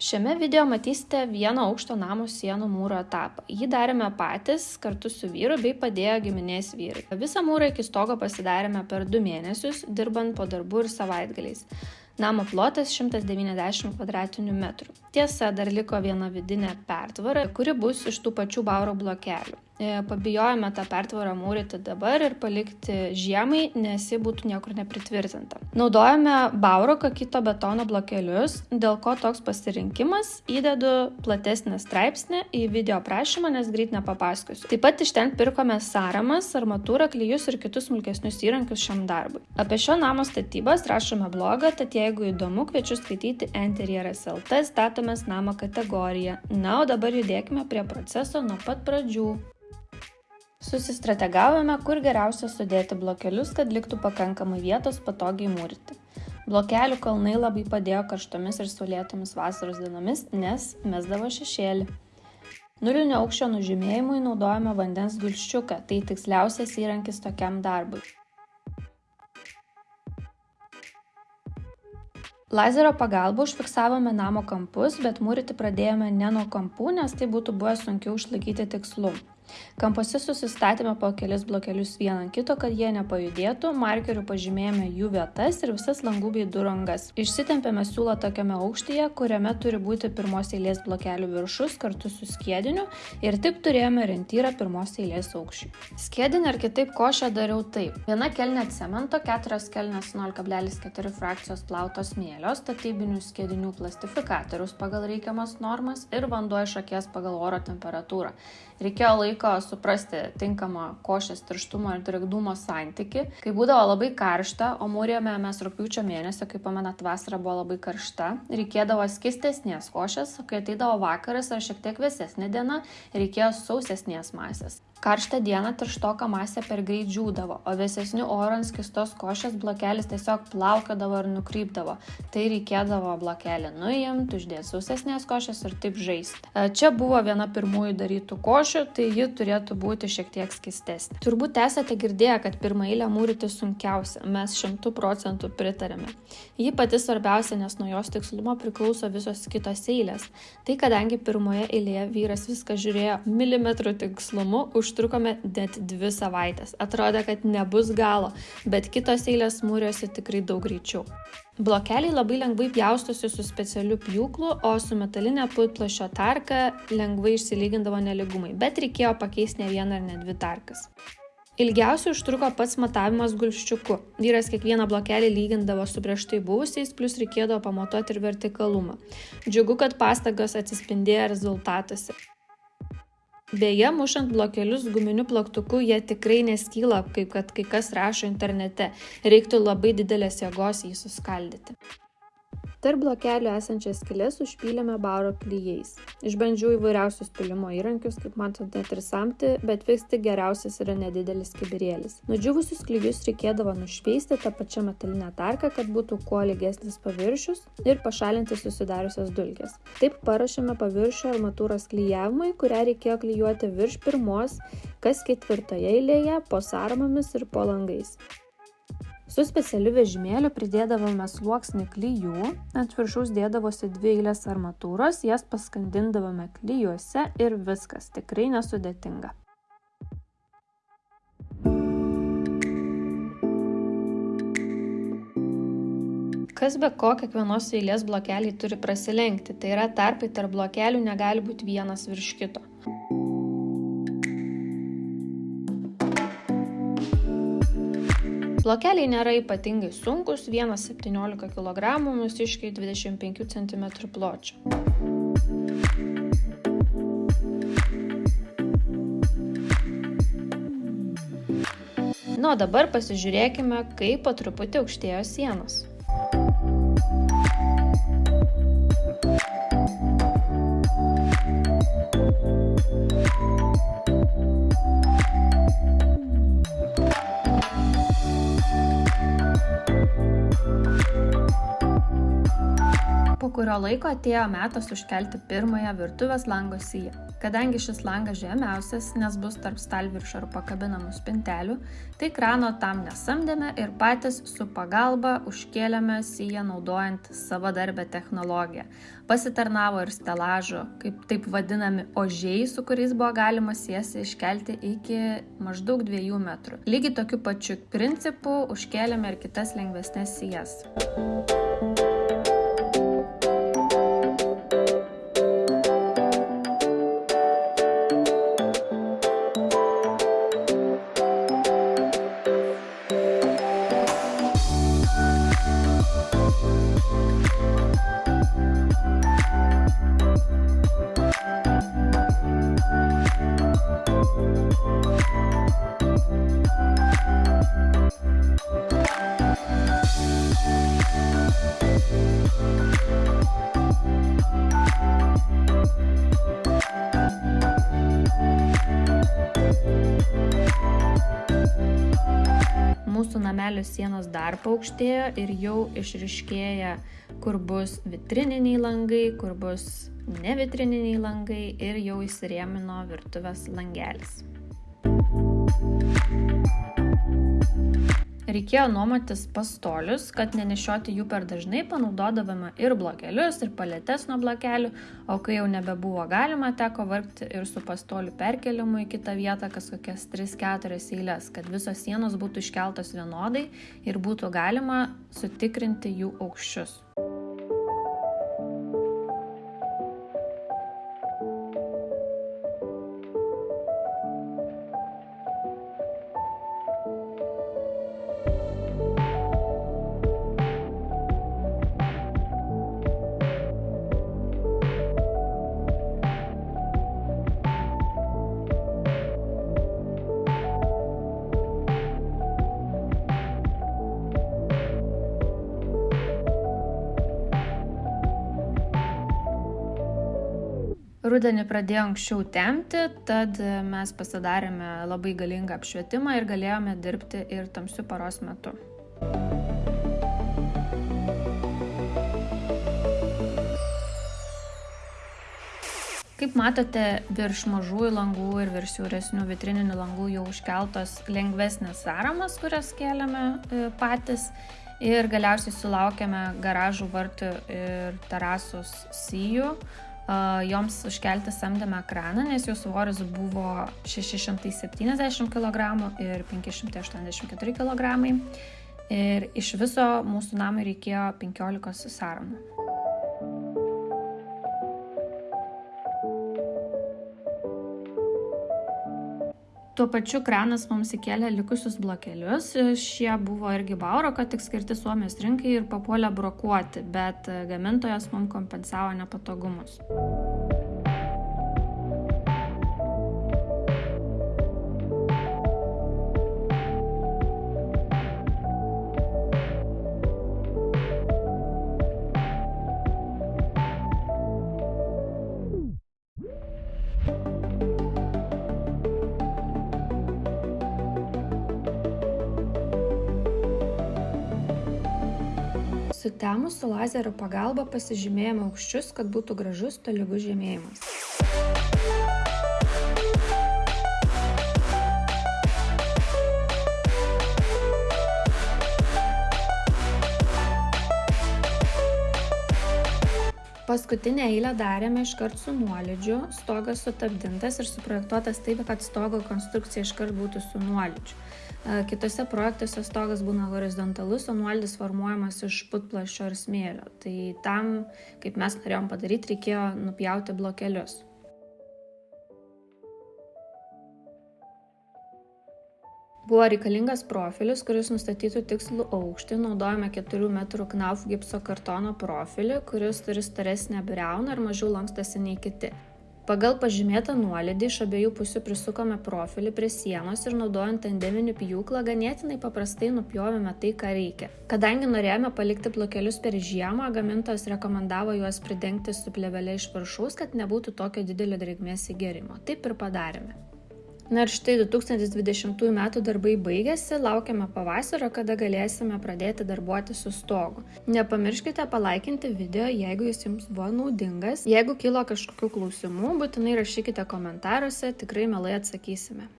Šiame video matysite vieno aukšto namo sienų mūro etapą. Jį darėme patys kartu su vyru bei padėjo giminės vyrai. Visą mūrą iki stogo pasidarėme per du mėnesius, dirbant po darbų ir savaitgaliais. Namo plotas 190 kvadratinių metrų. Tiesa, dar liko viena vidinė pertvara, kuri bus iš tų pačių bauro blokelių. E, pabijojome tą pertvarą mūryti dabar ir palikti žiemai, nes ji būtų niekur nepritvirtinta. Naudojame bauro kakito betono blokelius, dėl ko toks pasirinkimas įdedu platesnį straipsnį į video prašymą, nes greit nepapasakosiu. Taip pat iš ten pirkome sąramas, armatūrą, klyjus ir kitus smulkesnius įrankius šiam darbui. Apie šio namo statybas rašome blogą, tad jeigu įdomu, kviečiu skaityti Interieras LT statomės namo kategoriją. Na, o dabar judėkime prie proceso nuo pat pradžių. Susistrategavome, kur geriausia sudėti blokelius, kad liktų pakankamai vietos patogiai mūryti. Blokelių kalnai labai padėjo karštomis ir saulėtomis vasaros dienomis, nes mesdavo šešėlį. Nulinio aukščio nužymėjimui naudojame vandens gulščiuką, tai tiksliausias įrankis tokiam darbui. Lazerio pagalba užfiksavome namo kampus, bet mūryti pradėjome ne nuo kampų, nes tai būtų buvę sunkiau išlaikyti tikslumą. Kampuose susistatėme po kelis blokelius vieną ant kito, kad jie nepajudėtų, markeriu pažymėjome jų vietas ir visas langų bei durų angas. Išsitempėme siūlą tokiame aukštyje, kuriame turi būti pirmos eilės blokelių viršus kartu su skėdiniu ir taip turėjome rentyrą pirmos eilės aukščiui. Skėdinį ar kitaip košę dariau taip. Viena kelnė cemento, keturios kelnės 0,4 frakcijos plauto smėlio, statybinių skėdinių plastifikatorius pagal reikiamas normas ir vanduo iš akies pagal oro temperatūrą. Reikėjo laiko suprasti tinkamą košės tirštumo ir drėgnumo santyki. Kai būdavo labai karšta, o mūrėme mes rūpiučio mėnesio, kaip pamenat, vasara buvo labai karšta, reikėdavo skistesnės košės, kai ateidavo vakaras ar šiek tiek vėsesnė diena, reikėjo sausesnės masės. Karštą dieną tirštoka masė per greit džiūdavo, o vėsesnių oro ant skistos košės blokelis tiesiog plaukiodavo ir nukrypdavo. Tai reikėdavo blokelį nuimti, uždėti sausesnės košės ir taip žaisti. E, čia buvo viena pirmųjų darytų košių, tai ji turėtų būti šiek tiek skistesnė. Turbūt esate girdėję, kad pirmą eilę mūryti sunkiausia, mes šimtų procentų pritarėme. Ji pati svarbiausia, nes nuo jos tikslumo priklauso visos kitos eilės. Tai kadangi pirmoje eilėje vyras viską žiūrėjo milimetrų tikslumu, už užtrukome net dvi savaitės. Atrodė, kad nebus galo, bet kitos eilės mūrėsi tikrai daug greičiau. Blokeliai labai lengvai pjaustosi su specialiu pjūklu, o su metalinė putplašio tarka lengvai išsilygindavo neligumai, bet reikėjo pakeisti ne vieną ar ne dvi tarkas. Ilgiausiai užtruko pats matavimas gulščiuku. Vyras kiekvieną blokelį lygindavo su prieš tai buvusiais, plus reikėdavo pamatuoti ir vertikalumą. Džiugu, kad pastangos atsispindėjo rezultatuose. Beje, mušant blokelius guminiu plaktuku jie tikrai neskyla, kaip kad kai kas rašo internete. Reiktų labai didelės jėgos jį suskaldyti. Tarp blokelių esančias skylės užpylėme baro klyjais. Išbandžiau įvairiausius pylimo įrankius, kaip matote, net ir samti, bet vis tik geriausias yra nedidelis kibirėlis. Nudžiūvusius klyjus reikėdavo nušveisti tą pačią metalinę tarką, kad būtų kuo lygesnis paviršius ir pašalinti susidariusias dulkes. Taip parašėme paviršio armatūros klyjavimui, kurią reikėjo klyjuoti virš pirmos, kas ketvirtoje eilėje, po sąramomis ir po langais. Su specialiu vežimėliu pridėdavome sluoksnį klyjų, ant viršaus dėdavosi dvi eilės armatūros, jas paskandindavome klyjuose ir viskas, tikrai nesudėtinga. Kas be ko, kiekvienos eilės blokeliai turi prasilenkti, tai yra tarpai tarp blokelių negali būti vienas virš kito. Blokeliai nėra ypatingai sunkus, 1,17 kg, mūsiškiai 25 cm pločio. Na, o dabar pasižiūrėkime, kaip po truputį aukštėjo sienos. Kurio laiko atėjo metas užkelti pirmąją virtuvės lango siją. Kadangi šis langas žemiausias, nes bus tarp stalviršio ir pakabinamų spintelių, tai krano tam nesamdėme ir patys su pagalba užkėlėme siją naudojant savo darbę technologiją. Pasitarnavo ir stelažo, kaip taip vadinami ožiai, su kuriais buvo galima siesi iškelti iki maždaug 2 metrų. Lygiai tokiu pačiu principu užkėlėme ir kitas lengvesnės sijas. mūsų namelio sienos dar paaukštėjo ir jau išriškėja, kur bus vitrininiai langai, kur bus nevitrininiai langai ir jau įsirėmino virtuvės langelis. Reikėjo nuomotis pastolius, kad nenešioti jų per dažnai, panaudodavome ir blokelius, ir paletes nuo blokelių, o kai jau nebebuvo galima, teko vargti ir su pastolių perkelimu į kitą vietą, kas kokias 3-4 eilės, kad visos sienos būtų iškeltos vienodai ir būtų galima sutikrinti jų aukščius. Rudenį pradėjo anksčiau temti, tad mes pasidarėme labai galingą apšvietimą ir galėjome dirbti ir tamsiu paros metu. Kaip matote, virš mažųjų langų ir virš siauresnių vitrininių langų jau užkeltos lengvesnės sąramas, kurias kėlėme e, patys. Ir galiausiai sulaukėme garažų vartų ir terasos sijų joms užkelti samdėme kraną, nes jų svoris buvo 670 kg ir 584 kg. Ir iš viso mūsų namui reikėjo 15 sąramų. Tuo pačiu kranas mums įkėlė likusius blokelius. Šie buvo irgi bauro, kad tik skirti Suomijos rinkai ir papuolė brokuoti, bet gamintojas mums kompensavo nepatogumus. Sutemus su lazerio pagalba pasižymėjome aukščius, kad būtų gražus tolygus žemėjimas. Paskutinę eilę darėme iškart su nuolydžiu, stogas sutapdintas ir suprojektuotas taip, kad stogo konstrukcija iškart būtų su nuolydžiu. Kitose projektuose stogas būna horizontalus, o nuolydis formuojamas iš putplašio ir smėlio. Tai tam, kaip mes norėjom padaryti, reikėjo nupjauti blokelius. Buvo reikalingas profilis, kuris nustatytų tikslų aukštį. Naudojame 4 m knauf gipso kartono profilį, kuris turi staresnę briauną ir mažiau lankstasi nei kiti. Pagal pažymėtą nuolydį iš abiejų pusių prisukome profilį prie sienos ir naudojant tandeminį pjūklą ganėtinai paprastai nupjovėme tai, ką reikia. Kadangi norėjome palikti blokelius per žiemą, gamintojas rekomendavo juos pridengti su plevelė iš viršaus, kad nebūtų tokio didelio drėgmės įgerimo. Taip ir padarėme. Na ir štai 2020 m. darbai baigėsi, laukiame pavasario, kada galėsime pradėti darbuoti su stogu. Nepamirškite palaikinti video, jeigu jis jums buvo naudingas. Jeigu kilo kažkokių klausimų, būtinai rašykite komentaruose, tikrai mielai atsakysime.